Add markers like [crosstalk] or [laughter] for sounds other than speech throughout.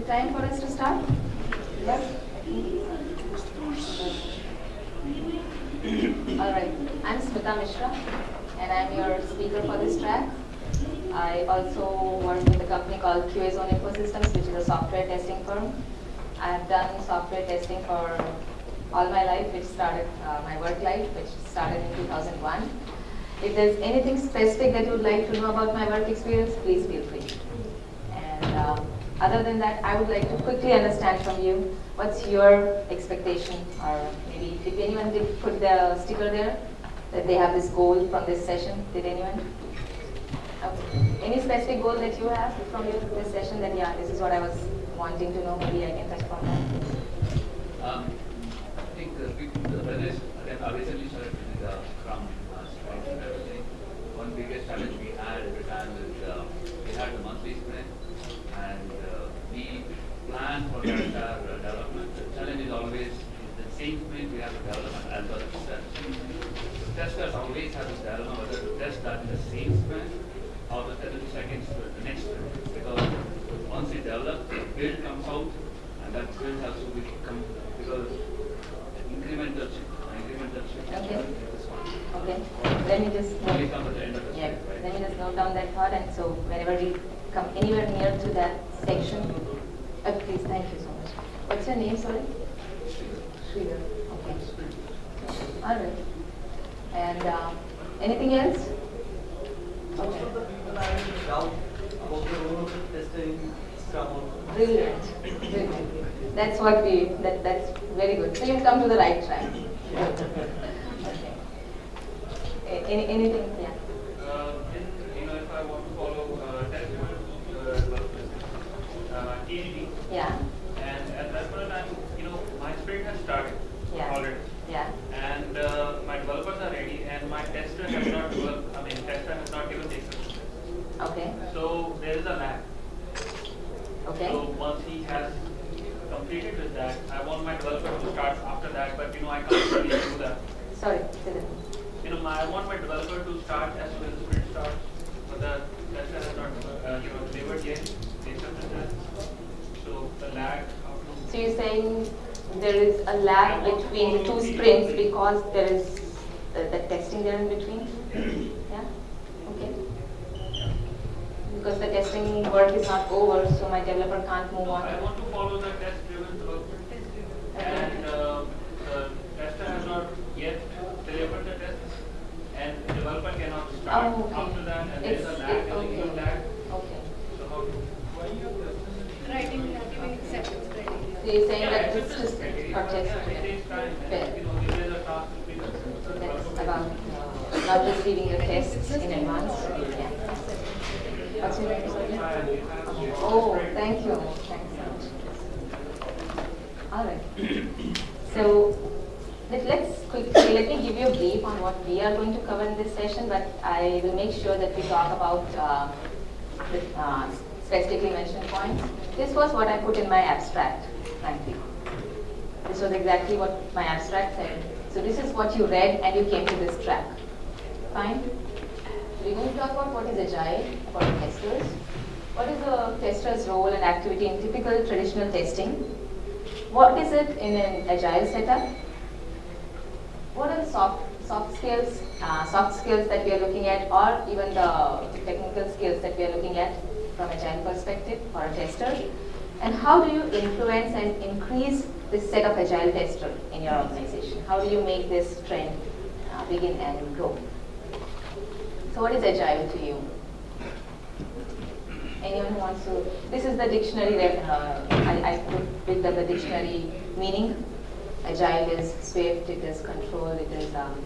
it time for us to start? Yes? Alright, I'm Smita Mishra and I'm your speaker for this track. I also work with a company called QA Zone Infosystems, which is a software testing firm. I have done software testing for all my life, which started uh, my work life, which started in 2001. If there's anything specific that you would like to know about my work experience, please feel free. Other than that, I would like to quickly understand from you what's your expectation, or maybe if anyone did put the sticker there that they have this goal from this session. Did anyone? Okay. Any specific goal that you have from your, this session? That yeah, this is what I was wanting to know. Maybe I can touch upon that. Um, I think uh, business, again, I recently started the uh. One biggest challenge there is a lag between the two sprints because there is the, the testing there in between? Yeah? Okay. Because the testing work is not over, so my developer can't move on. I want to follow the test-driven development. And uh, the tester has not yet delivered the test, and the developer cannot start Oh, okay. after that, and there is a lag, there's a lag. Okay. So how to? Writing, giving acceptance criteria. So you're saying Yeah, that it's it's just just criteria, for but test. yeah, it takes time, Fair. and you know, if there's a task to be done. the So that's about uh, not reading your tests in advance. Yeah. What's your name? Oh, thank you. Thanks so much. All right. So let, let's quickly, let me give you a brief on what we are going to cover in this session, but I will make sure that we talk about uh, the uh, specifically mentioned points. This was what I put in my abstract, frankly. This was exactly what my abstract said. So this is what you read and you came to this track. Fine? We're going to talk about what is agile, about testers. What is a tester's role and activity in typical traditional testing? What is it in an agile setup? What are the soft, soft skills, uh, soft skills that we are looking at or even the technical skills that we are looking at from a agile perspective for a tester? And how do you influence and increase this set of agile tester in your organization? How do you make this trend uh, begin and grow? So what is agile to you? Anyone who wants to, this is the dictionary, that, uh, I, I put- picked up the dictionary meaning. Agile is swift, it is controlled, it is um,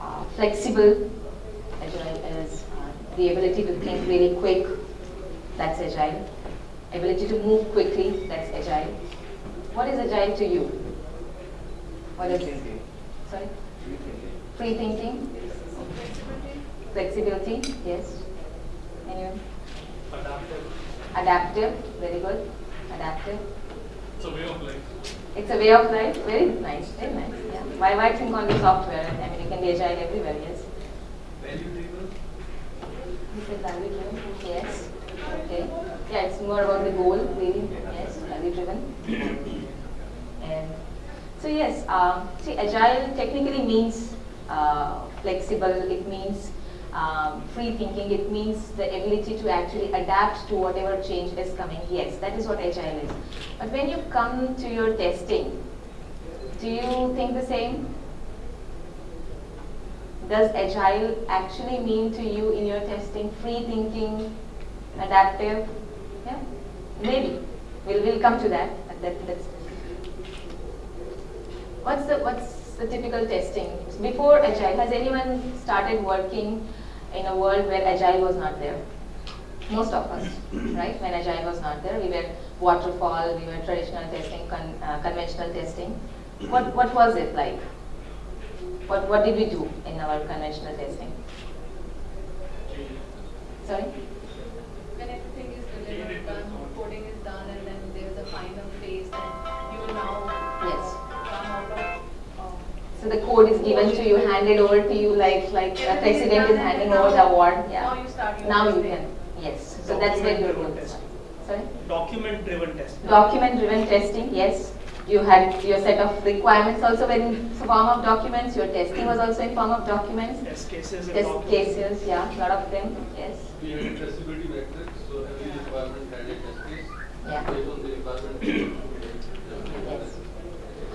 uh, flexible. Agile is uh, the ability to think really quick, that's agile. Ability to move quickly, that's agile. What is agile to you? What is, Thinking. sorry? Free thinking? Flexibility. Flexibility, yes. Anyone? Adaptive. Adaptive, very good. Adaptive. It's a way of life. It's a way of life. Very nice, very nice. Yeah. Why, why think only software? I mean, you can be agile everywhere, yes. Value driven. Value driven? Yes. Okay. Yeah, it's more about the goal, really. Yes, value driven. And so yes, um, see, agile technically means uh, flexible. It means um, free thinking. It means the ability to actually adapt to whatever change is coming. Yes, that is what agile is. But when you come to your testing, do you think the same? Does agile actually mean to you in your testing free thinking, adaptive? Maybe. We'll, we'll come to that. That that's, what's the what's the typical testing before agile? Has anyone started working in a world where agile was not there? Most of us, [clears throat] right? When agile was not there, we were waterfall, we were traditional testing, con, uh, conventional testing. What [clears throat] what was it like? What, what did we do in our conventional testing? Sorry? The code is given to you, handed over to you like like a president is handing over the award. Yeah. Now you start Now you can. Yes. So that's where you're Document-driven going. Sorry? Document driven testing. Document driven testing, yes. You had your set of requirements also in form of documents. Your testing was also in form of documents. Test cases and Test documents. cases, yeah, a lot of them, yes. We had a traceability matrix, so every requirement had a test case. Yeah. Based on the requirement.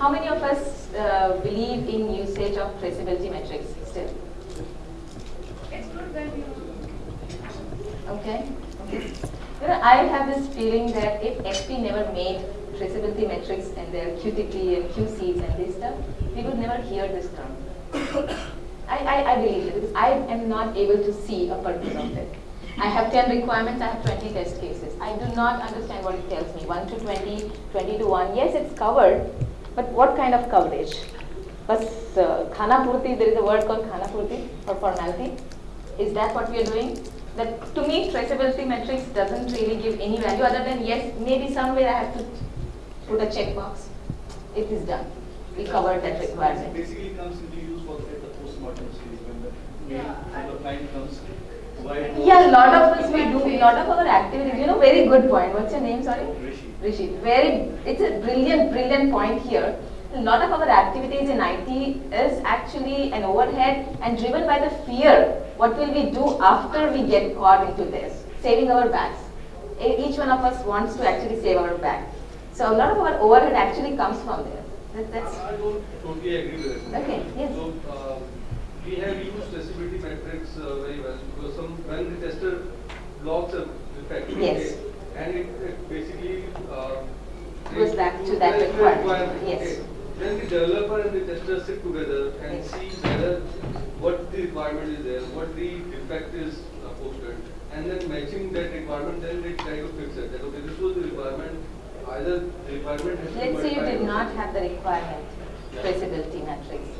How many of us uh, believe in usage of traceability metrics still? Explore when you. Okay. okay. You know, I have this feeling that if HP never made traceability metrics and their QTP and QCs and this stuff, we would never hear this term. I, I, I believe it because I am not able to see a purpose of it. I have 10 requirements, I have 20 test cases. I do not understand what it tells me. 1 to 20, 20 to 1. Yes, it's covered, but what kind of coverage? Bas uh, khana purti, there is a word called khana purti for formality. Is that what we are doing? That to me, traceability metrics doesn't really give any value other than yes, maybe somewhere I have to put a checkbox. It is done. We covered that requirement. Basically comes into use for the postmortem stage when the mail Yeah, the client comes. Yeah, a lot of us we do, a lot of our activities, you know, very good point. What's your name, sorry? Rishi. Rishi. Very, it's a brilliant, brilliant point here. A lot of our activities in IT is actually an overhead and driven by the fear. What will we do after we get caught into this? Saving our backs. Each one of us wants to actually save our back. So a lot of our overhead actually comes from there. That, that's I don't totally agree with it. Okay, yes. So, uh, we have used traceability metrics uh, very well because some, when the tester logs a defect. Yes. okay, And it, it basically, uh. Goes back to that the requirement, yes. okay. Then the developer and the tester sit together and Yes. see whether what the requirement is there, what the defect is uh, posted, and then matching that requirement, then they try to fix it. That okay, this was the requirement, either the requirement has Let's say you did not have the requirement, traceability matrix.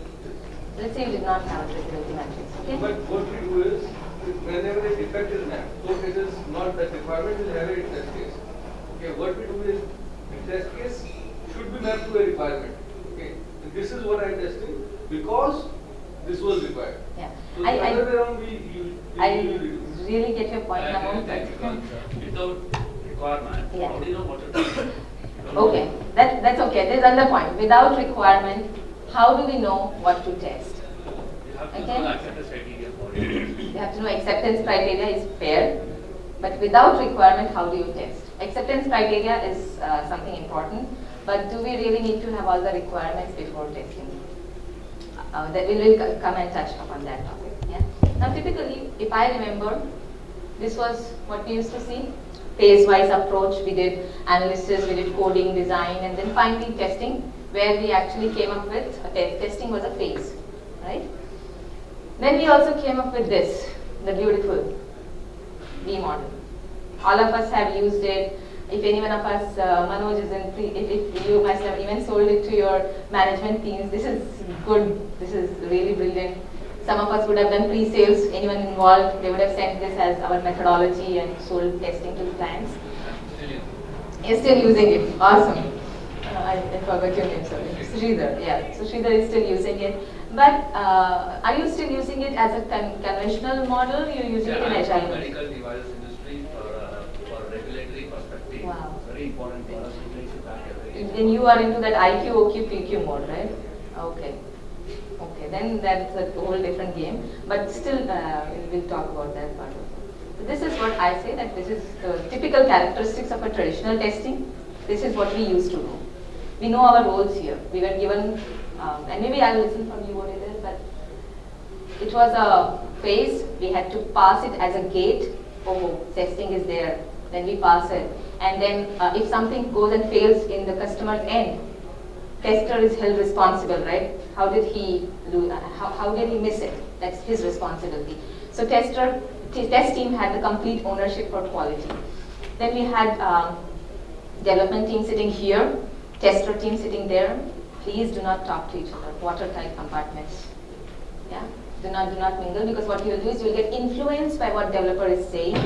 Let's say you did not have a traceability matrix, okay? But what we do is, whenever a defect is mapped, so it is not that requirement will have a test case. Okay, what we do is, the test case should be mapped to a requirement. Okay, and this is what I am testing because this was required. Yeah. So the I, other way I, around, we, you, I usually really get your point I now, agree that without requirement, Yeah. how do you know what to do? You don't know. Okay, that, that's okay, there's another point. Without requirement, how do we know what to test? You have to Okay. know acceptance criteria for it. You have to know acceptance criteria is fair, but without requirement, how do you test? Acceptance criteria is uh, something important, but do we really need to have all the requirements before testing? Uh, that we will come and touch upon that topic. Yeah. Now, typically, if I remember, this was what we used to see phase-wise approach. We did analysis, we did coding, design, and then finally testing, where we actually came up with te- testing was a phase, right? Then we also came up with this, the beautiful V model. All of us have used it. If any one of us, uh, Manoj is in, pre, if, if you must have even sold it to your management teams, this is good, this is really brilliant. Some of us would have done pre-sales, anyone involved, they would have sent this as our methodology and sold testing to the clients. You're still using it, awesome. I, I forgot your name, sorry. Sridhar, yeah. So Sridhar is still using it. But uh, are you still using it as a con- conventional model? You're using it in Yeah, agile? medical device industry for, uh, for regulatory very important for us to trace it back Then you are into that IQ, OQ, PQ mode, right? Okay. Okay, then that's a whole different game. But still, uh, we'll talk about that part of it. So this is what I say that this is the typical characteristics of a traditional testing. This is what we used to do. We know our roles here. We were given, um, and maybe I'll listen from you what it is, but it was a phase. We had to pass it as a gate. Oh, testing is there. Then we pass it. And then uh, if something goes and fails in the customer's end, tester is held responsible, right? How did he do, uh, how, how did he miss it? That's his responsibility. So tester, test team had the complete ownership for quality. Then we had um, development team sitting here, tester team sitting there. Please do not talk to each other, watertight compartments. Yeah, do not do not mingle because what you will do is you will get influenced by what developer is saying,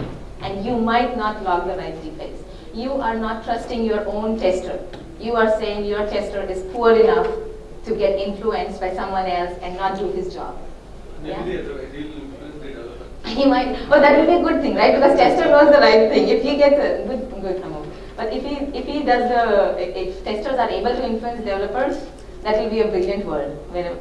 and you might not log the right defects. You are not trusting your own tester. You are saying your tester is poor enough to get influenced by someone else and not do his job. Yeah. Maybe the other way, he'll influence the developer. [laughs] He might, oh, that will be a good thing, right? Because tester knows the right thing. If he gets a good, good. But if he, if he does the, if testers are able to influence developers, that will be a brilliant world. Uh.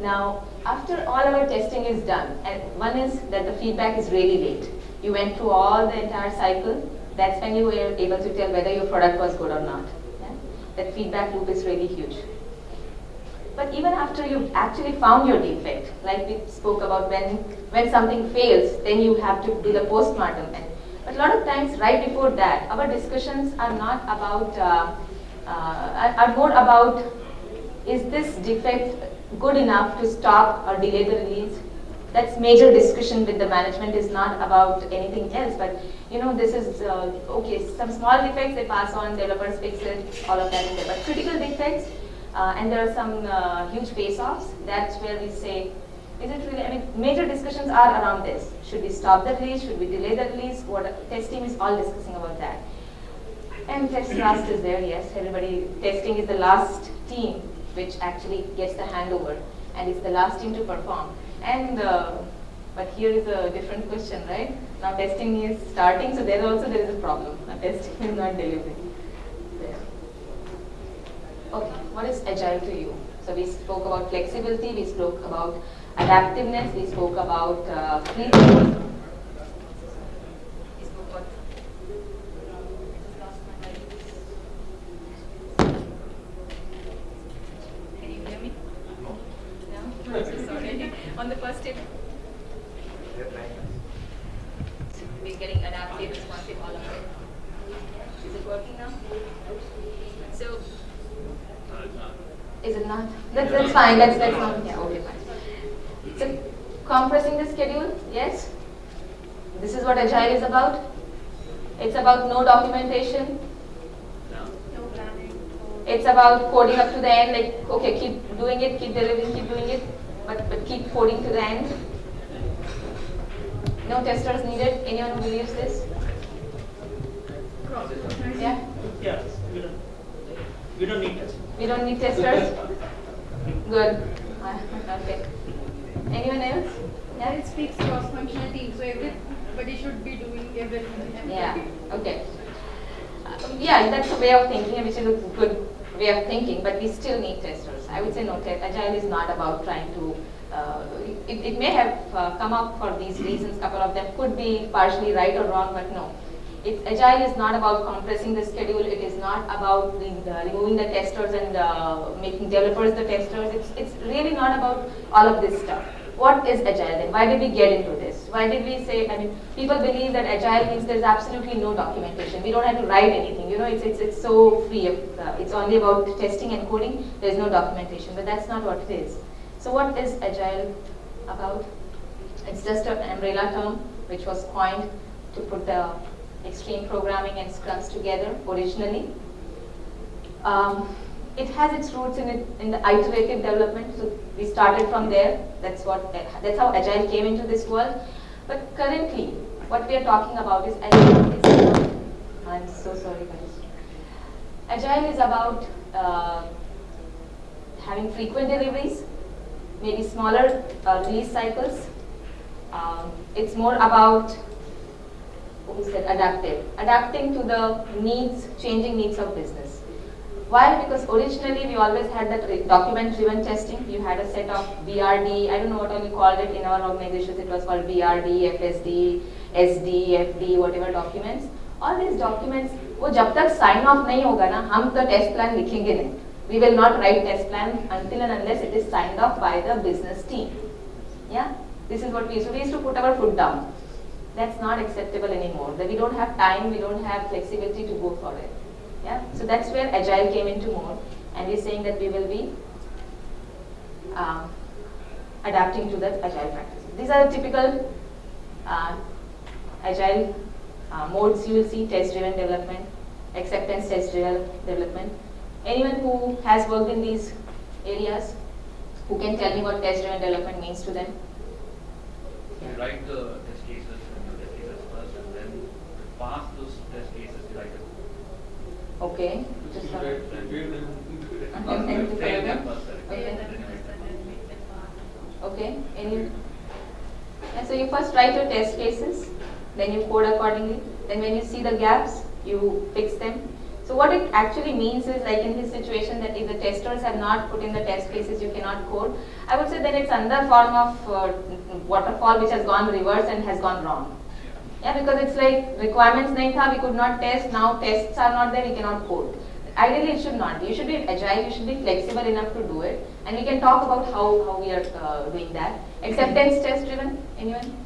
Now, after all our testing is done, and one is that the feedback is really late. You went through all the entire cycle. That's when you were able to tell whether your product was good or not. Yeah? That feedback loop is really huge. But even after you've actually found your defect, like we spoke about when, when something fails, then you have to do the postmortem. And, but a lot of times, right before that, our discussions are not about, uh, uh, are, more about, is this defect good enough to stop or delay the release? That's major discussion with the management is not about anything else, but you know, this is, uh, okay, some small defects they pass on, developers fix it, all of that is there. But critical defects, uh, and there are some uh, huge face-offs. That's where we say, is it really? I mean, major discussions are around this. Should we stop the release? Should we delay the release? What test team is all discussing about that. And test last is there. Yes, everybody testing is the last team which actually gets the handover, and it's the last team to perform. And uh, but here is a different question, right? Now testing is starting, so there also there is a problem. Now testing is not delivering. There. Okay, what is agile to you? So we spoke about flexibility, we spoke about adaptiveness, we spoke about uh, spoke about Can you hear me? No? [laughs] I'm so sorry. On the first tip, we're getting adaptive, responsive, all of it. Is it working now? So, No, it's. Is it not? That's, that's fine, let's, let's not, yeah, okay, fine. So, compressing the schedule, yes? This is what Agile is about? It's about no documentation, No? no planning. it's about coding up to the end, like, okay, keep doing it, keep delivering, keep doing it, but, but keep coding to the end. No testers needed, anyone who believes this? Yeah? Yeah, we don't, we don't need testers. We don't need testers? Good. [laughs] Okay. Anyone else? Yeah, it speaks cross-functional team, so everybody should be doing everything. Yeah, okay. Uh, yeah, that's a way of thinking, which is a good way of thinking, but we still need testers. I would say no, agile is not about trying to. Uh, it, it may have uh, come up for these reasons. Couple of them could be partially right or wrong, but no. It, agile is not about compressing the schedule. It is not about the, the removing the testers and uh, making developers the testers. It's, it's really not about all of this stuff. What is agile then? Why did we get into this? Why did we say, I mean, people believe that agile means there's absolutely no documentation. We don't have to write anything. You know, it's, it's, it's so free. Uh, it's only about testing and coding. There's no documentation. But that's not what it is. So what is agile about? It's just an umbrella term which was coined to put the extreme programming and scrums together originally. Um, it has its roots in it in the iterative development. So we started from there. That's what that's how agile came into this world. But currently, what we are talking about is agile. Is about, I'm so sorry, guys. Agile is about uh, having frequent deliveries, maybe smaller uh, release cycles. Um, it's more about who said adaptive, adapting to the needs, changing needs of business. Why? Because originally we always had that document-driven testing. You had a set of BRD, I don't know what all you called it in our organizations, it was called BRD, FSD, SD, FD, whatever documents. All these documents, वो जब तक sign off नहीं होगा ना हम तो test plan लिखेंगे नहीं. We will not write test plan until and unless it is signed off by the business team. Yeah, this is what we used to. We used to put our foot down. That's not acceptable anymore. That we don't have time, we don't have flexibility to go for it. Yeah, so that's where agile came into more, and we're saying that we will be uh, adapting to that agile practice. These are the typical uh, agile uh, modes you will see: test-driven development, acceptance test-driven development. Anyone who has worked in these areas, who can tell me what test-driven development means to them? You write the test cases and the test cases first, and then pass correct. Okay. Any? Yeah, so you first write your test cases, then you code accordingly. Then when you see the gaps, you fix them. So what it actually means is like in this situation that if the testers have not put in the test cases, you cannot code. I would say that it's another form of uh, waterfall which has gone reverse and has gone wrong. Yeah, because it's like requirements nahi tha, we could not test, now tests are not there, we cannot code. Ideally, it should not be. You should be agile, you should be flexible enough to do it. And we can talk about how, how we are uh, doing that. Acceptance test driven, anyone?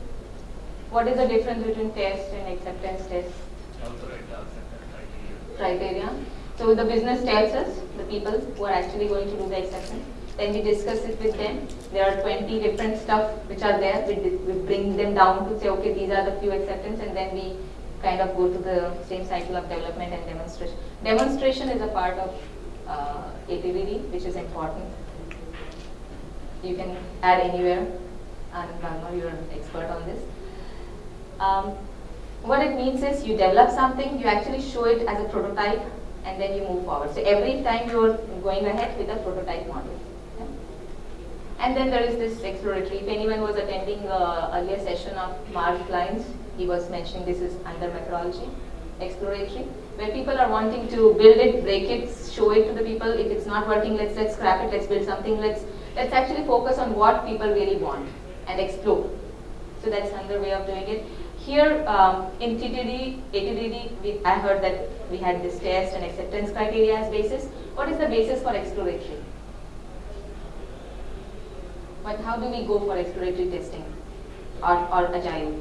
What is the difference between test and acceptance test criteria. criteria? So the business tells us, the people who are actually going to do the acceptance. Then we discuss it with them. There are 20 different stuff which are there. We, we bring them down to say, okay, these are the few acceptance, and then we kind of go to the same cycle of development and demonstration. Demonstration is a part of uh, APVD, which is important. You can add anywhere, and Ragnar, you're an expert on this. Um, what it means is you develop something, you actually show it as a prototype, and then you move forward. So every time you're going ahead with a prototype model. And then there is this exploratory. If anyone was attending the earlier session of Mark Klein's, he was mentioning this is under methodology, exploratory, where people are wanting to build it, break it, show it to the people. If it's not working, let's let's scrap it, let's build something, let's let's actually focus on what people really want and explore. So that's another way of doing it. Here um, in TTD, ATDD, we, I heard that we had this test and acceptance criteria as basis. What is the basis for exploratory? But how do we go for exploratory testing or, or agile?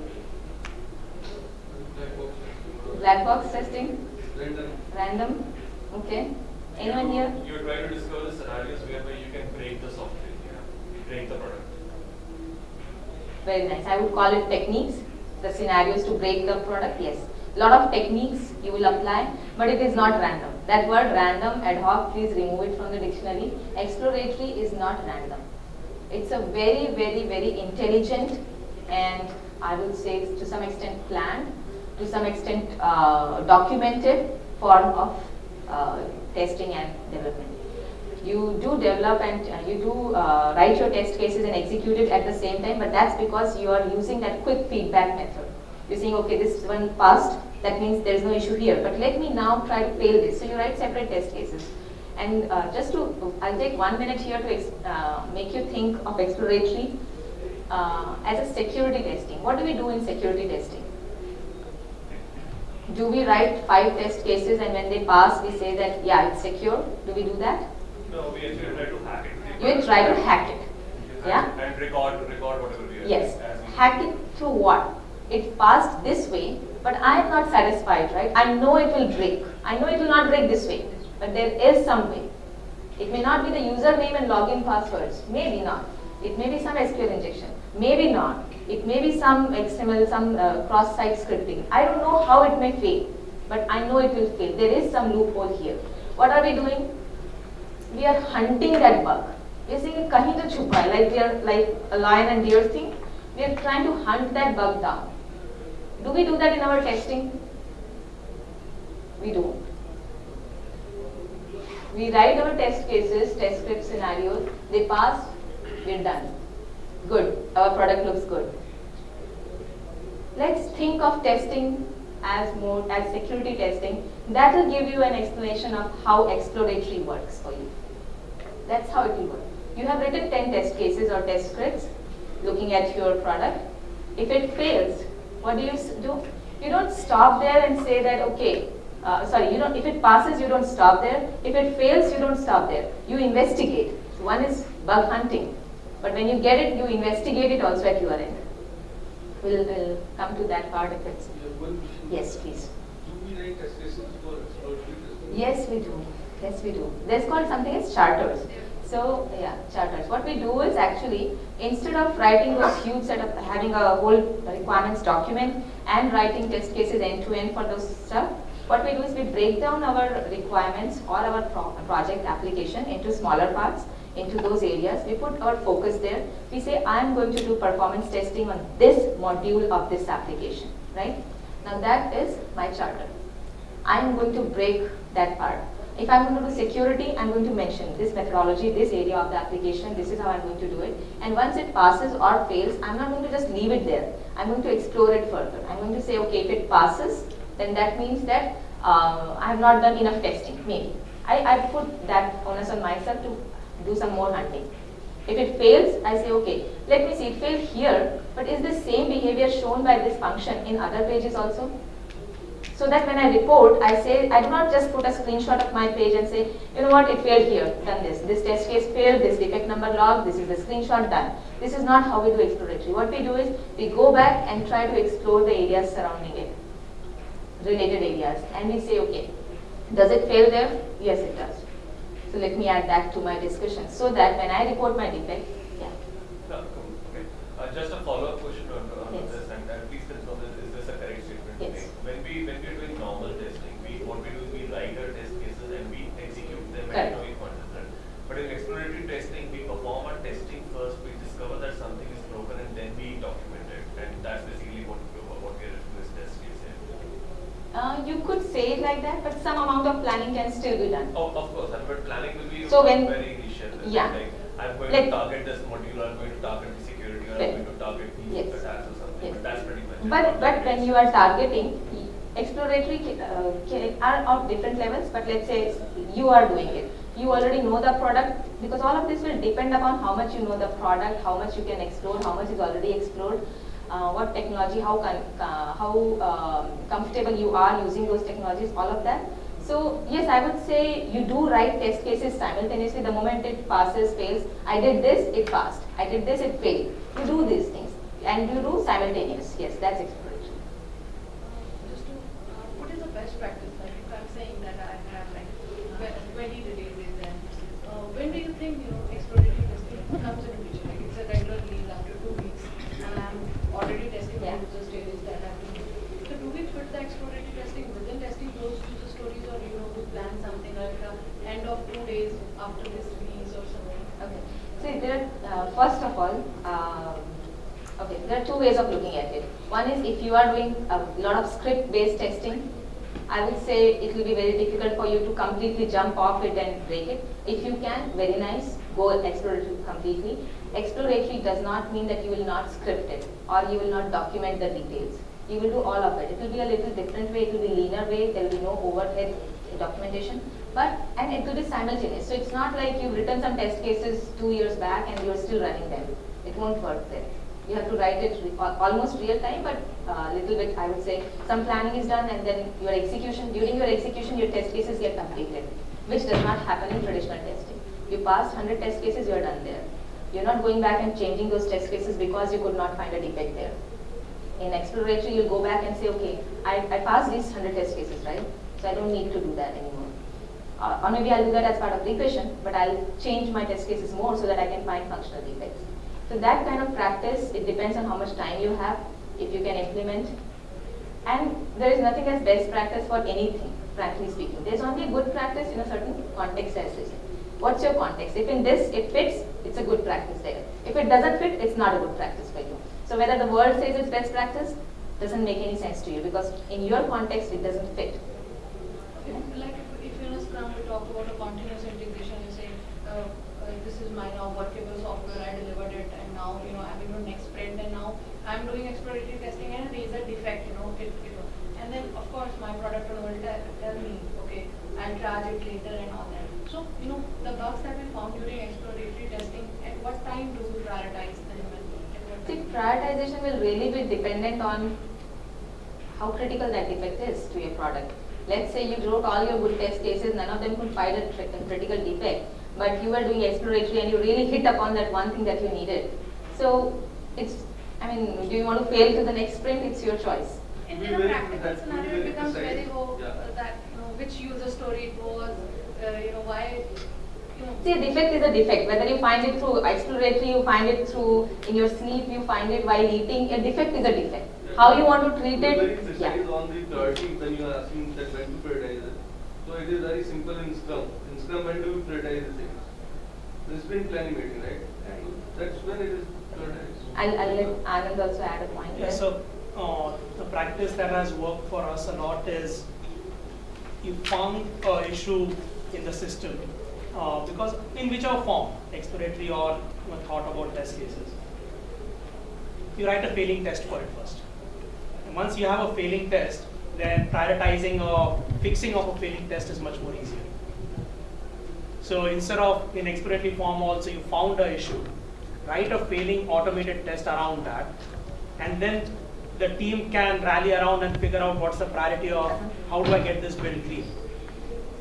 Black box. Black box testing, Random. random, okay. Anyone here? You try to discover the scenarios whereby you can break the software, yeah, break the product. Very nice. I would call it techniques, the scenarios to break the product, yes. Lot of techniques you will apply, but it is not random. That word random, ad hoc, please remove it from the dictionary. Exploratory is not random. It's a very, very, very intelligent and I would say to some extent planned, to some extent uh, documented form of uh, testing and development. You do develop and uh, you do uh, write your test cases and execute it at the same time, but that's because you are using that quick feedback method. You're saying, okay, this one passed, that means there's no issue here, but let me now try to fail this. So you write separate test cases. And uh, just to, I'll take one minute here to ex- uh, make you think of exploratory uh, as a security testing. What do we do in security testing? Do we write five test cases and when they pass, we say that, yeah, it's secure? Do we do that? No, we actually try to hack it. You try to hack it. Yeah? And record, record whatever we are. Yes. Hack it through what? It passed this way, but I am not satisfied, right? I know it will break. I know it will not break this way, but there is some way. It may not be the username and login passwords. Maybe not. It may be some SQL injection. Maybe not. It may be some XML, some uh, cross-site scripting. I don't know how it may fail, but I know it will fail. There is some loophole here. What are we doing? We are hunting that bug. We are saying kahin to chupa like we are like a lion and deer thing. We are trying to hunt that bug down. Do we do that in our testing? We don't. We write our test cases, test script scenarios, they pass, we're done. Good, our product looks good. Let's think of testing as more as security testing, that will give you an explanation of how exploratory works for you. That's how it will work. You have written 10 test cases or test scripts looking at your product. If it fails, what do you do? You don't stop there and say that, okay, uh, sorry, you don't, if it passes, you don't stop there. If it fails, you don't stop there. You investigate. So one is bug hunting. But when you get it, you investigate it also at your end. We'll, we'll come to that part if it's, Yeah, one question. yes, please. Do we write test cases for exploratory? Yes, we do. Yes, we do. There's called something as charters. So, yeah, charters. What we do is actually, instead of writing those huge set of, having a whole requirements document and writing test cases end to end for those stuff, what we do is we break down our requirements or our pro- project application into smaller parts, into those areas. We put our focus there. We say, I'm going to do performance testing on this module of this application, right? Now that is my charter. I'm going to break that part. If I'm going to do security, I'm going to mention this methodology, this area of the application, this is how I'm going to do it. And once it passes or fails, I'm not going to just leave it there. I'm going to explore it further. I'm going to say, okay, if it passes, then that means that uh, I have not done enough testing, maybe. I, I put that onus on myself to do some more hunting. If it fails, I say, okay, let me see, it failed here, but is the same behavior shown by this function in other pages also? So that when I report, I say, I do not just put a screenshot of my page and say, you know what, it failed here, done this. This test case failed, this defect number logged, this is the screenshot done. This is not how we do exploratory. What we do is, we go back and try to explore the areas surrounding it, related areas. And we say, okay, does it fail there? Yes, it does. So let me add that to my discussion, so that when I report my defect, yeah. Okay. Uh, Just a follow-up question on on Yes. this, and and please confirm, is is this a correct statement to Yes. make? When we, when we are doing normal testing, we, what we do is we write our test cases and we execute them Correct. at knowing content, right? But in exploratory testing, we perform our testing first, we discover that something is broken and then we document it. And that's basically what, we- what we are doing as test case here. Uh, you could say it like that, but some amount of planning can still be done. Oh, of course, and but planning will be So when- very initial. yeah. Like, I'm going Let- to target this module, I'm going to target the security, or. I'm going to target Yes. these attacks or something, Yes. but that's pretty much. But, Not but when you are targeting, exploratory uh, are of different levels, but let's say you are doing it. You already know the product, because all of this will depend upon how much you know the product, how much you can explore, how much is already explored, uh, what technology, how, uh, how um, comfortable you are using those technologies, all of that. So yes, I would say you do write test cases simultaneously. The moment it passes, fails, I did this, it passed. I did this, it failed. You do these things, and you do simultaneous. Yes, that's exploration. Just to, uh, what is the best practice, like if I'm saying that I have like tw- twenty releases and, uh, when do you think, you know, exploratory testing comes into picture? Like it's a regular release after two weeks and I'm already testing the Yeah. user stages that I have to do. So do we put the exploratory testing within testing those user stories or, you know, we plan something like a end of two days after this release or something? Okay. See, there, uh, first of all, um, okay, there are two ways of looking at it. One is if you are doing a lot of script-based testing, I would say it will be very difficult for you to completely jump off it and break it. If you can, very nice, go exploratory completely. Exploratory does not mean that you will not script it or you will not document the details. You will do all of it. It will be a little different way, it will be leaner way, there will be no overhead documentation, but, and it will be simultaneous. So it's not like you've written some test cases two years back and you're still running them. It won't work there. You have to write it re- almost real time, but a little bit, I would say, some planning is done and then your execution, during your execution, your test cases get completed, which does not happen in traditional testing. You pass 100 test cases, you're done there. You're not going back and changing those test cases because you could not find a defect there. In exploratory, you'll go back and say, okay, I, I passed these 100 test cases, right? So I don't need to do that anymore. Uh, or maybe I'll do that as part of regression, but I'll change my test cases more so that I can find functional defects. So that kind of practice, it depends on how much time you have, if you can implement. And there is nothing as best practice for anything, frankly speaking. There's only good practice in a certain context as say. What's your context? If in this it fits, it's a good practice there. If it doesn't fit, it's not a good practice for you. So whether the world says it's best practice, doesn't make any sense to you because in your context it doesn't fit. We talk about a continuous integration, you say, uh, uh, this is my now workable software, I delivered it, and now you know I'm in the next sprint, and now I'm doing exploratory testing, and there is a defect, you know, it, you know, and then of course my product owner will tell, me, okay, I'll charge it later and all that. So, you know, the bugs that we found during exploratory testing, at what time do we prioritize them? and See, time? prioritization will really be dependent on how critical that defect is to your product. Let's say you wrote all your good test cases, none of them could find a critical defect, but you were doing exploratory and you really hit upon that one thing that you needed. So it's, I mean, do you want to fail to the next sprint? It's your choice. In, Be in a practical that will be scenario, it becomes very low, Yeah. uh, that, you know, which user story it was, uh, you know, why. See, a defect is a defect. Whether you find it through exploratory, you find it through in your sleep, you find it while eating. A defect is a defect. How you want to treat it? precise Yeah. on the priority when you are asking that when to prioritize it. So it is very simple in Scrum. In Scrum, when do you prioritize the things? The sprint planning meeting, right? So that's when it is prioritized. I'll, I'll let Anand also add a point. Yeah, there. so uh, the practice that has worked for us a lot is you found a issue in the system uh, because in whichever form, exploratory or you know, thought about test cases, you write a failing test for it first. Once you have a failing test, then prioritizing or fixing of a failing test is much more easier. So instead of in exploratory form also you found a issue, write a failing automated test around that, and then the team can rally around and figure out what's the priority of how do I get this build green.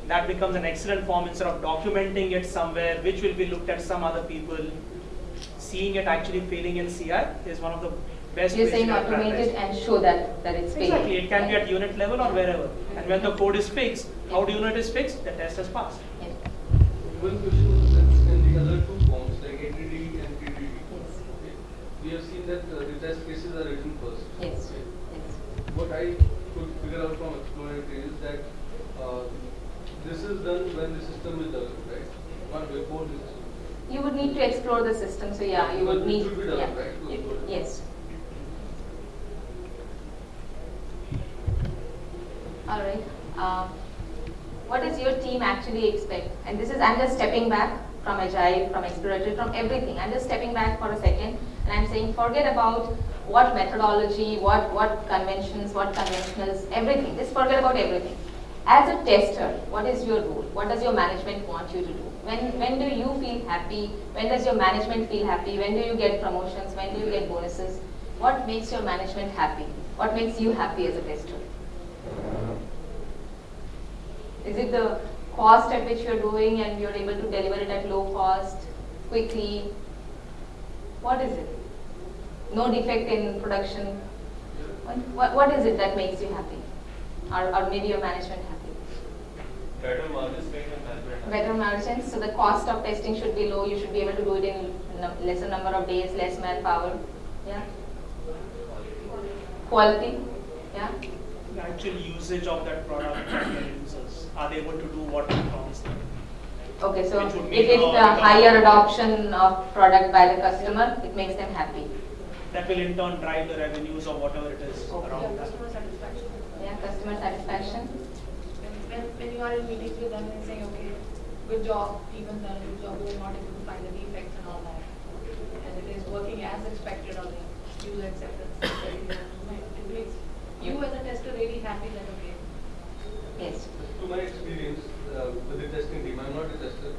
That becomes an excellent form instead of documenting it somewhere, which will be looked at some other people. Seeing it actually failing in CI is one of the best You're saying to automate it and show that, that it's failing. Exactly, it can be at unit level or wherever. And when the code is fixed, how the unit is fixed, the test has passed. Yes. One question was that in the other two forms, like ATD and TDD, Yes. okay, we have seen that uh, the test cases are written first. Yes. okay. Yes. What I could figure out from exploratory is that uh, this is done when the system is developed, right? Not before the system. You would need to explore the system, so yeah, you would But it need, should be yeah. right, to it. Yes. All right. Um, What does your team actually expect? And this is, I'm just stepping back from agile, from exploratory, from everything. I'm just stepping back for a second and I'm saying forget about what methodology, what, what conventions, what conventionals, everything. Just forget about everything. As a tester, what is your role? What does your management want you to do? When, when do you feel happy? When does your management feel happy? When do you get promotions? When do you get bonuses? What makes your management happy? What makes you happy as a tester? Is it the cost at which you're doing and you're able to deliver it at low cost, quickly? What is it? No defect in production? What, what, what is it that makes you happy? Or, or maybe your management happy? Better margins make them happy. Better margins, so the cost of testing should be low, you should be able to do it in num- lesser number of days, less manpower, yeah? Quality, yeah? The actual usage of that product by their users, are they able to do what we promised them? Okay, so Which would if it's uh, a because- higher adoption of product by the customer, it makes them happy. That will in turn drive the revenues or whatever it is Okay. Yeah, around that. customer satisfaction. Yeah, customer satisfaction. When, when, when you are in meetings with them and saying, okay, good job, even done, good job, we were not able to find the defects and all that. And it is working as expected on the user acceptance. very low. It makes you as a tester really happy that, okay, Yes. To my experience uh, with the testing team, I'm not a tester,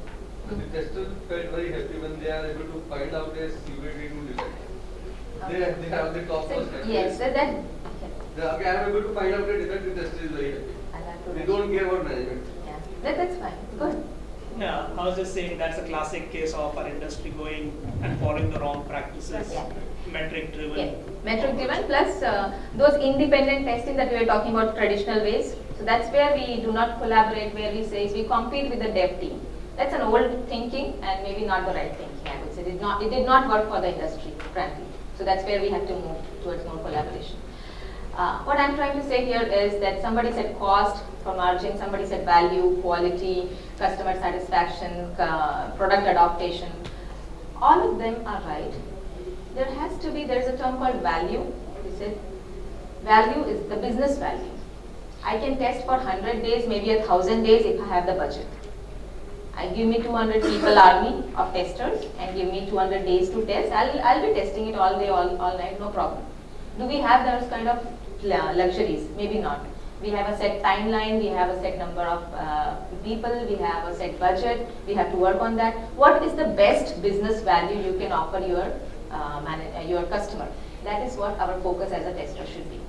but the tester felt very happy when they are able to find out a severity to defect. They, Okay. they have the top So, yes, so that, okay. They, okay, I'm able to find out a defect, the tester is very happy. I'll have to They don't care about management. Yeah, that, that's fine, good. Yeah, I was just saying that's a classic case of our industry going and following the wrong practices, Yeah. metric driven. Yeah, metric driven plus uh, those independent testing that we were talking about traditional ways. So that's where we do not collaborate, where we say we compete with the dev team. That's an old thinking and maybe not the right thinking, I would say. It did not, it did not work for the industry, frankly. So that's where we have to move towards more collaboration. Uh, what I'm trying to say here is that somebody said cost for margin, somebody said value, quality, customer satisfaction, uh, product adaptation. All of them are right. There has to be, there's a term called value. We said value is the business value. I can test for 100 days, maybe a 1000 days if I have the budget. I give me 200 people army of testers and give me 200 days to test. I'll, I'll be testing it all day, all, all night, no problem. Do we have those kind of luxuries? Maybe not. We have a set timeline, we have a set number of uh, people, we have a set budget, we have to work on that. What is the best business value you can offer your, uh, uh, your customer? That is what our focus as a tester should be.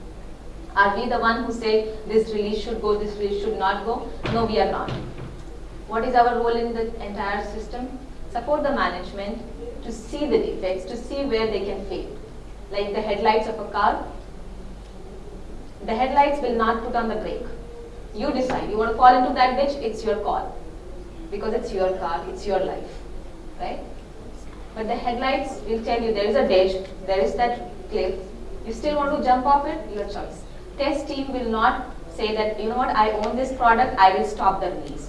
Are we the one who say this release should go, this release should not go? No, we are not. What is our role in the entire system? Support the management to see the defects, to see where they can fail. Like the headlights of a car, the headlights will not put on the brake. You decide. You want to fall into that ditch, it's your call. Because it's your car, it's your life. Right? But the headlights will tell you there is a ditch, there is that cliff. You still want to jump off it? Your choice. Test team will not say that, you know what, I own this product, I will stop the release.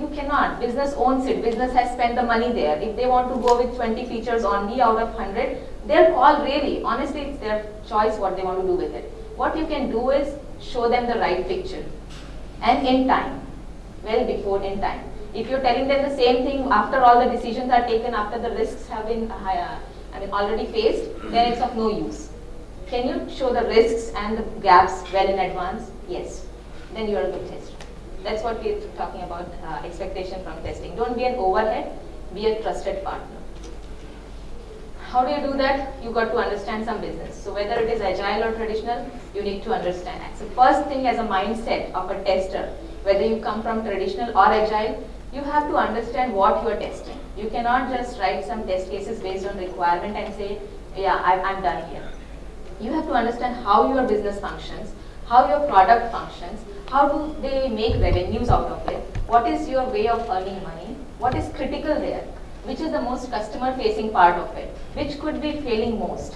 You cannot. Business owns it. Business has spent the money there. If they want to go with 20 features only out of 100, their call really. Honestly, it's their choice what they want to do with it. What you can do is show them the right picture and in time, well before in time. If you're telling them the same thing after all the decisions are taken, after the risks have been uh, I mean, already faced, then it's of no use. Can you show the risks and the gaps well in advance? Yes. Then you are a good tester. That's what we're talking about uh, expectation from testing. Don't be an overhead, be a trusted partner. How do you do that? You got to understand some business. So whether it is agile or traditional, you need to understand. that. So first thing as a mindset of a tester, whether you come from traditional or agile, you have to understand what you are testing. You cannot just write some test cases based on requirement and say, yeah, I, I'm done here. You have to understand how your business functions, how your product functions, how do they make revenues out of it, what is your way of earning money, what is critical there, which is the most customer facing part of it, which could be failing most.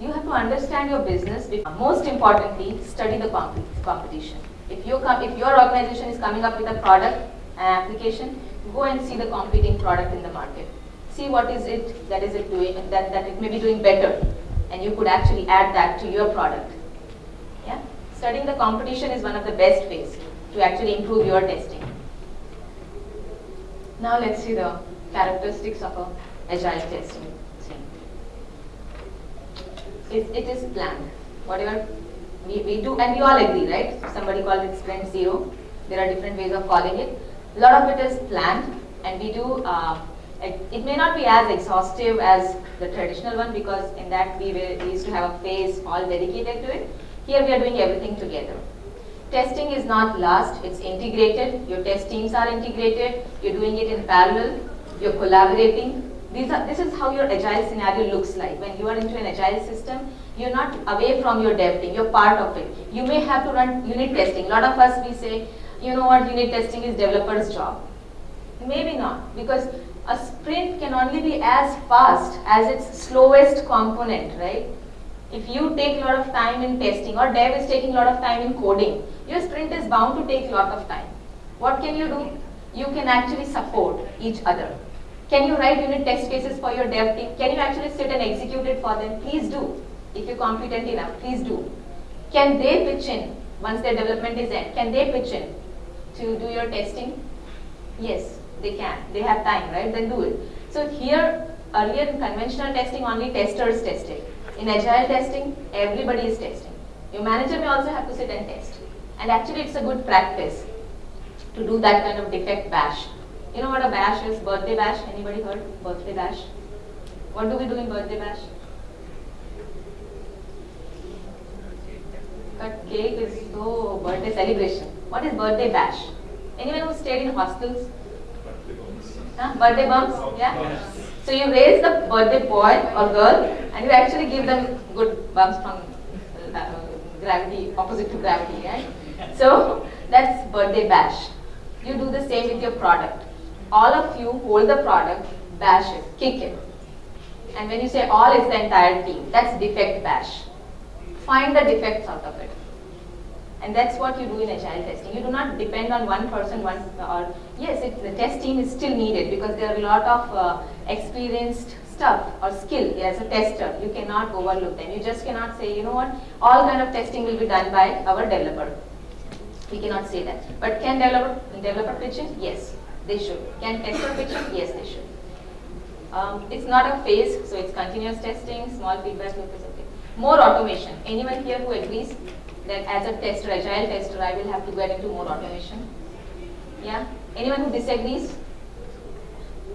You have to understand your business. Most importantly, study the comp competition. If, you if your organization is coming up with a product, an application, go and see the competing product in the market. See what is it that is it doing, that, that it may be doing better, and you could actually add that to your product. Yeah? Studying the competition is one of the best ways to actually improve your testing. Now let's see the characteristics of a agile testing team. It, it is planned. Whatever we, we do, and we all agree, right? Somebody called it sprint zero. There are different ways of calling it. A lot of it is planned, and we do. Uh, it, it may not be as exhaustive as the traditional one because in that we, we used to have a phase all dedicated to it. Here we are doing everything together. Testing is not last, it's integrated. Your test teams are integrated. You're doing it in parallel. You're collaborating. These are, this is how your agile scenario looks like. When you are into an agile system, you're not away from your dev team. You're part of it. You may have to run unit testing. A lot of us, we say, you know what, unit testing is developer's job. Maybe not, because a sprint can only be as fast as its slowest component, right? If you take a lot of time in testing or dev is taking a lot of time in coding, your sprint is bound to take a lot of time. What can you do? You can actually support each other. Can you write unit test cases for your dev team? Can you actually sit and execute it for them? Please do. If you're competent enough, please do. Can they pitch in once their development is end? Can they pitch in to do your testing? Yes, they can. They have time, right? Then do it. So here, earlier in conventional testing, only testers tested. In agile testing, everybody is testing. Your manager may also have to sit and test. And actually, it's a good practice to do that kind of defect bash. You know what a bash is? Birthday bash. Anybody heard? Birthday bash. What do we do in birthday bash? Cut cake is so birthday celebration. What is birthday bash? Anyone who stayed in hostels? Huh? Birthday bumps? Yeah? So you raise the birthday boy or girl and you actually give them good bumps from uh, gravity, opposite to gravity, right? So that's birthday bash. You do the same with your product. All of you hold the product, bash it, kick it. And when you say all, it's the entire team. That's defect bash. Find the defects out of it. And that's what you do in agile testing. You do not depend on one person, one or yes, it, the test team is still needed because there are a lot of uh, experienced stuff or skill as a tester. You cannot overlook them. You just cannot say, you know what, all kind of testing will be done by our developer. We cannot say that. But can developer developer pitch in? Yes, they should. Can tester pitch in? Yes, they should. Um, it's not a phase, so it's continuous testing, small feedback loop is okay. More automation. Anyone here who agrees? that as a tester, agile tester, I will have to get into more automation. Yeah? Anyone who disagrees?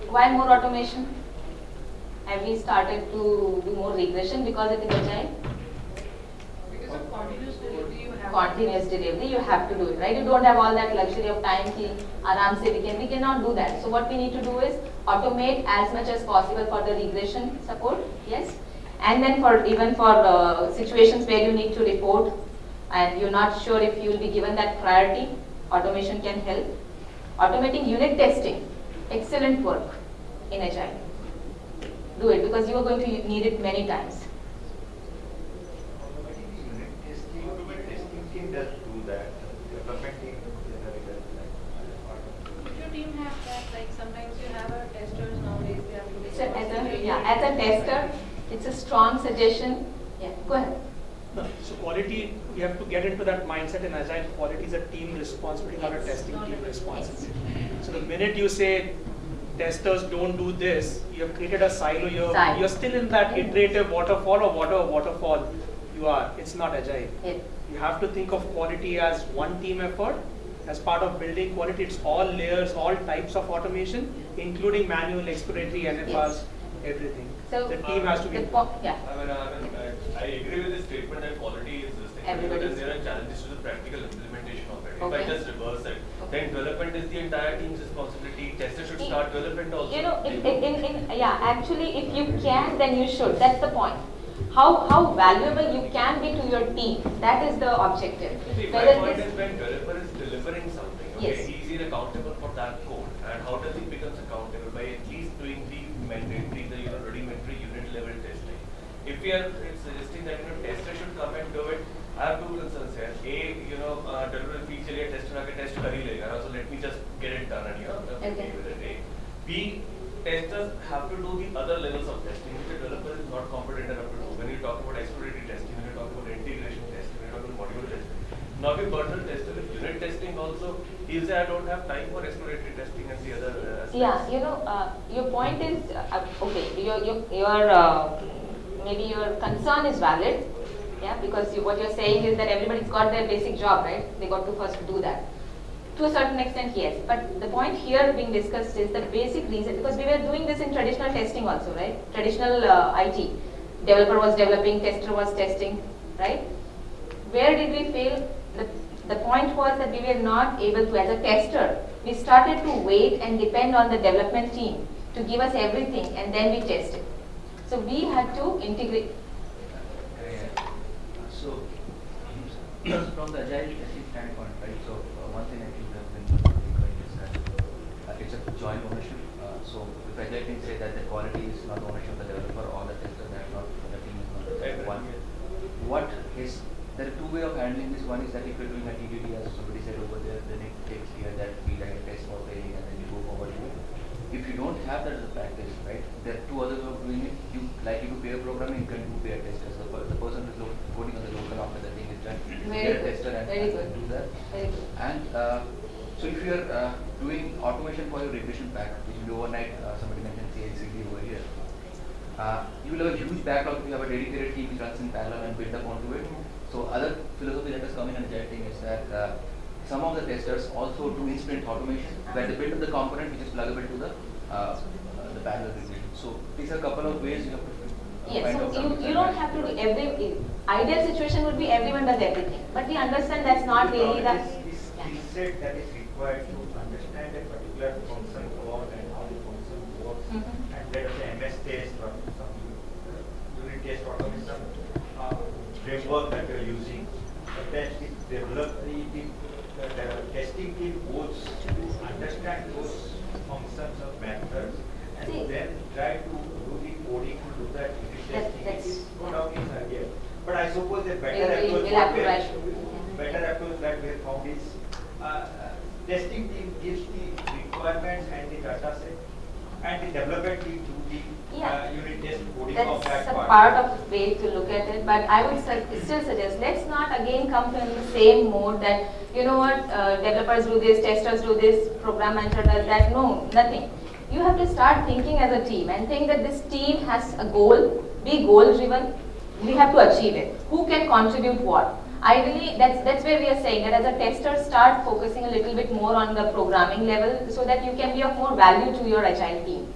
Why more automation? Have we started to do more regression because it is agile? Because of continuous continuous delivery, you have to do it, right? You don't have all that luxury of time ki aram se we can, we cannot do that. So what we need to do is automate as much as possible for the regression support, yes? And then for, even for uh, situations where you need to report and you're not sure if you'll be given that priority, automation can help. Automating unit testing, excellent work in Agile. Do it because you are going to need it many times. Automating the unit testing, the testing team does do that, development team generally does that. If your team have that, like sometimes you have a testers nowadays, they have to be. So as a, yeah, as a tester, it's a strong suggestion. Yeah, go ahead. No, So quality, we have to get into that mindset in agile, quality is a team responsibility, not a testing team responsibility. So the minute you say testers don't do this, you have created a silo, you're, Silo. you're still in that iterative waterfall or water, waterfall. You are, it's not agile. Yeah. You have to think of quality as one team effort. As part of building quality, it's all layers, all types of automation, including manual, exploratory, NFRs, Yes. Everything. So The team has to be. the yeah. I mean, I, mean, I, I agree with the statement that quality is this thing. Everybody But is- there are challenges to the practical implementation of it. If I just reverse it, then development is the entire team's responsibility. Tester should I- start development also. You know, if, in, in, in, yeah, actually, if you can, then you should. That's the point. How, how valuable you can be to your team. That is the objective. See, my Whether point this- is when developer is delivering something, okay, Yes. he is accountable for that code. And how does he becomes accountable? By at least doing the mandatory, the you know, rudimentary unit level testing If we are uh, suggesting that you know tester should come and do it, I have two concerns here. A, you know, uh, developer feels चलिए tester आके test कर ही लेगा, so let me just get it done and you know, I'm okay Okay. with it. A. B, testers have to do the other levels of testing which a developer is not competent enough to do. When you talk about exploratory testing, when you talk about integration testing, when you talk about module testing. Now if personal tester with unit testing also, he'll say I don't have time for exploratory testing and the other uh, aspects. Yeah, you know, uh, your point is, uh, okay, your, your, your uh, maybe your concern is valid, yeah, because you, what you're saying is that everybody's got their basic job, right? They got to first do that. To a certain extent, yes. But the point here being discussed is the basic reason, because we were doing this in traditional testing also, right? Traditional uh, IT. Developer was developing, tester was testing, right? Where did we fail? The, the point was that we were not able to, as a tester, we started to wait and depend on the development team to give us everything and then we test it. So we had to integrate. So, from the agile testing standpoint, right, so uh, one thing I think we have been doing is that uh, it's a joint ownership. Uh, so if agile team say that the quality is not ownership of the developer or the tester, that not, the team is not Right, one. What is, there are two way of handling this. One is that if you're doing a TDD, as somebody said over there, then it takes here that we like a test for training and then you go forward to it. If you don't have that as a practice, right, there are two other ways of doing it. You like you do pair programming, you can do pair testers. The, per- the person who's lo- coding on the local after the thing is done, Very pair good, tester and, very and good. do that. Very good. And uh, so if you're uh, doing automation for your regression pack, which will be overnight, uh, somebody mentioned CI/CD over here. Uh, you will have a huge backlog if you have a dedicated team which runs in parallel and build up onto it. So other philosophy that has come in and team is that uh, some of the testers also do instant automation where they build up the component which is pluggable to the uh, uh, the parallel regression. So these are a couple of ways you have to Yes, so you, you don't have to do every, ideal situation would be everyone does everything. But we understand that's not really the. Set that is required to understand a particular function code and how the function works, Mhm. and let us say MS test or some unit test automation uh, framework that we are using, but that is developed, the, the, the testing team goes to understand those functions or methods, See- and then try to do the coding to do that unit That- testing. It that's- is no doubt is earlier. But I suppose a better approach we'll have what to we are- write. better approach that we have found is uh, testing team gives the requirements and the data set and the development team do the Yeah. uh, unit test coding of That's that a part. part of way to look at it, but I would su- still suggest, let's not again come to the same mode that, you know what, uh, developers do this, testers do this, program manager does that, no, nothing. You have to start thinking as a team and think that this team has a goal, be goal driven, we have to achieve it. Who can contribute what? ideally, that's, that's where we are saying that as a tester, start focusing a little bit more on the programming level so that you can be of more value to your agile team.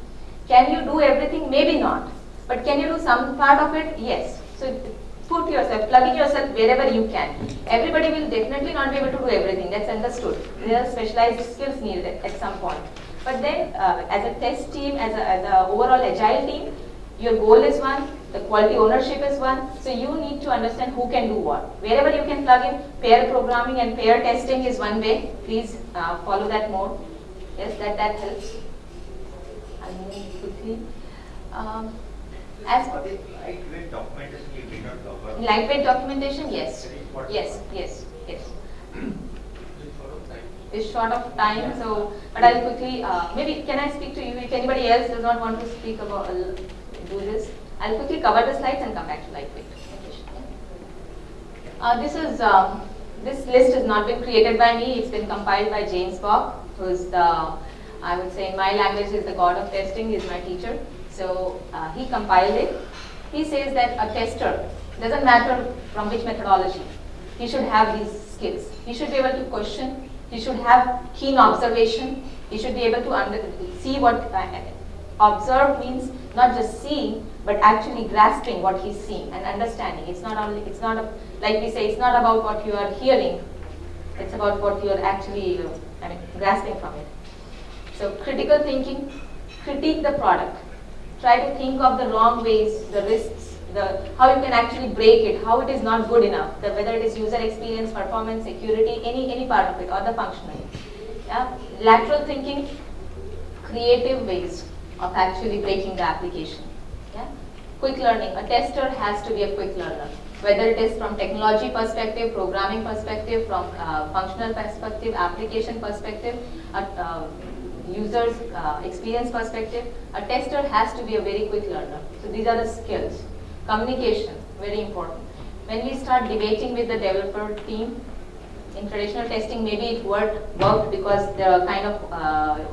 Can you do everything? Maybe not. But can you do some part of it? Yes. So put yourself, plug in yourself wherever you can. Everybody will definitely not be able to do everything. That's understood. There are specialized skills needed at, some point. But then, uh, as a test team, as a, as a overall agile team, your goal is one, the quality ownership is one, so you need to understand who can do what. Wherever you can plug in, pair programming and pair testing is one way. Please uh, follow that more. Yes, that, that helps. I'll move quickly. Um, as lightweight documentation you did not cover? lightweight documentation, yes. That is what- Yes, yes, yes. It's short of time, so, but I'll quickly, uh, maybe, can I speak to you? If anybody else does not want to speak about, uh, do this, I'll quickly cover the slides and come back to lightweight. Uh, this is, um, this list has not been created by me, it's been compiled by James Bach, who's the, I would say in my language is the god of testing, he's my teacher. So uh, he compiled it. He says that a tester, doesn't matter from which methodology, he should have these skills. He should be able to question, he should have keen observation, he should be able to under, see what, uh, observe means not just seeing, but actually grasping what he's seeing and understanding. It's not only, it's not, a, like we say, it's not about what you are hearing, it's about what you are actually, I mean, grasping from it. So critical thinking, critique the product. Try to think of the wrong ways, the risks, the how you can actually break it, how it is not good enough, the, whether it is user experience, performance, security, any any part of it, or the functionality. Yeah? Lateral thinking, creative ways of actually breaking the application. Quick learning. A tester has to be a quick learner. Whether it is from technology perspective, programming perspective, from uh, functional perspective, application perspective, uh, uh, user's experience perspective, a tester has to be a very quick learner. So these are the skills. Communication, very important. When we start debating with the developer team, in traditional testing, maybe it worked, worked because the kind of uh,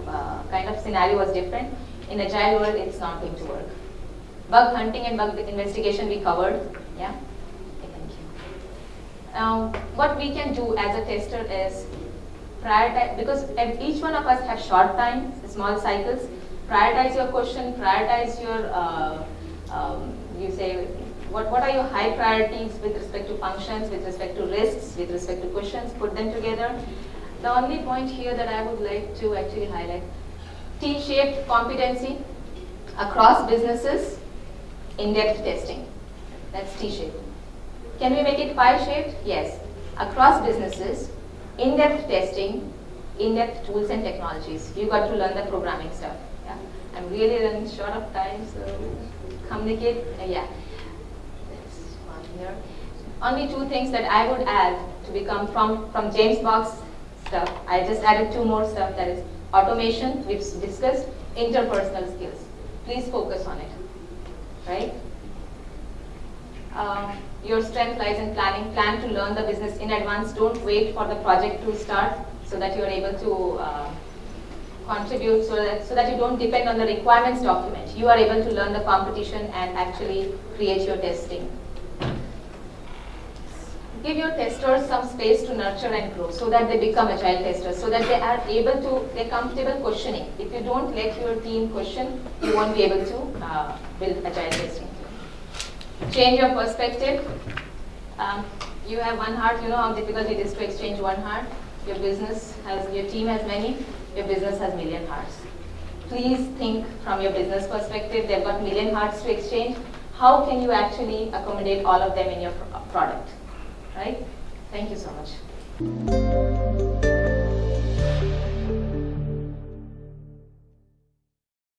uh, kind of scenario was different. In agile world, it's not going to work. Bug hunting and bug investigation we covered. Yeah. Okay, thank you. Now, what we can do as a tester is prioritize because each one of us have short time, small cycles. Prioritize your question. Prioritize your uh, um, you say what, what are your high priorities with respect to functions, with respect to risks, with respect to questions, put them together. The only point here that I would like to actually highlight, T-shaped competency across businesses, in-depth testing. That's T-shaped. Can we make it pie-shaped? Yes. Across businesses, in-depth testing, in-depth tools and technologies. You got to learn the programming stuff. Yeah. I'm really running short of time, so communicate. Uh, yeah. That's one here. Only two things that I would add to become from from James Bach's stuff. I just added two more stuff. That is automation, we've discussed, interpersonal skills. Please focus on it. Right? Um, your strength lies in planning. Plan to learn the business in advance. Don't wait for the project to start so that you are able to uh, contribute so that, so that you don't depend on the requirements document. You are able to learn the competition and actually create your testing. Give your testers some space to nurture and grow so that they become agile testers, so that they are able to, they're comfortable questioning. If you don't let your team question, you won't be able to uh, build agile testing. Change your perspective. Um, you have one heart, you know how difficult it is to exchange one heart. Your business has, your team has many, your business has million hearts. Please think from your business perspective, they've got million hearts to exchange. How can you actually accommodate all of them in your pro- product? Right? Thank you so much.